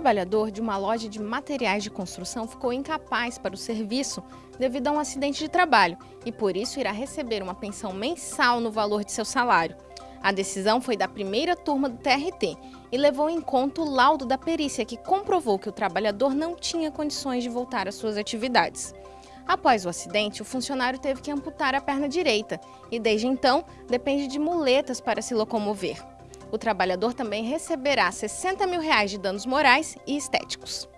trabalhador de uma loja de materiais de construção ficou incapaz para o serviço devido a um acidente de trabalho e, por isso, irá receber uma pensão mensal no valor de seu salário. A decisão foi da primeira turma do TRT e levou em conta o laudo da perícia que comprovou que o trabalhador não tinha condições de voltar às suas atividades. Após o acidente, o funcionário teve que amputar a perna direita e, desde então, depende de muletas para se locomover. O trabalhador também receberá 60 mil reais de danos morais e estéticos.